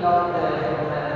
love the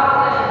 Amém.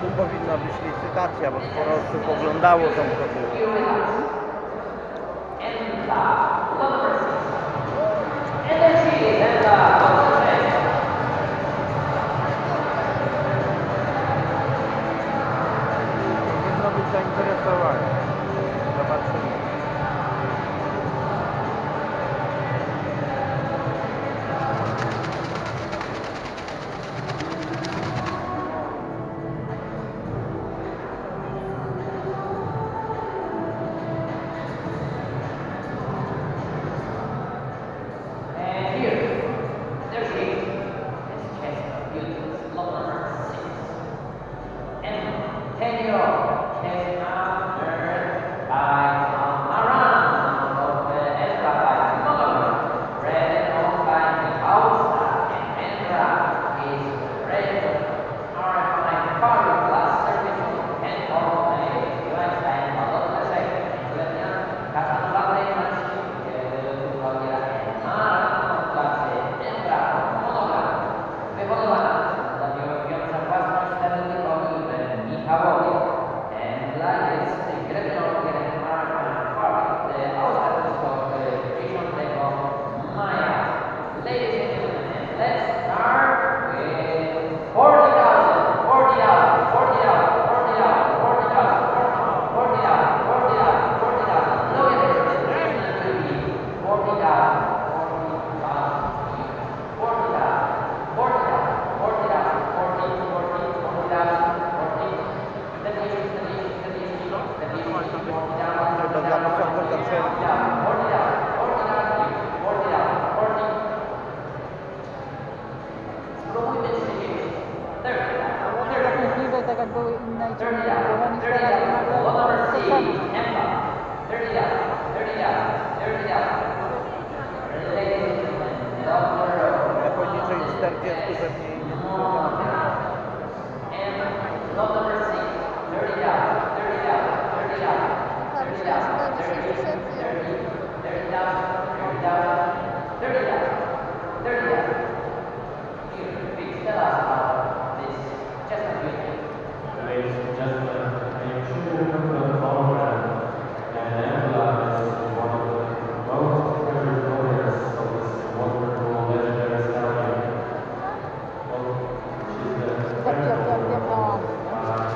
tu powinna być licytacja, bo sporo osób oglądało tą koszulkę.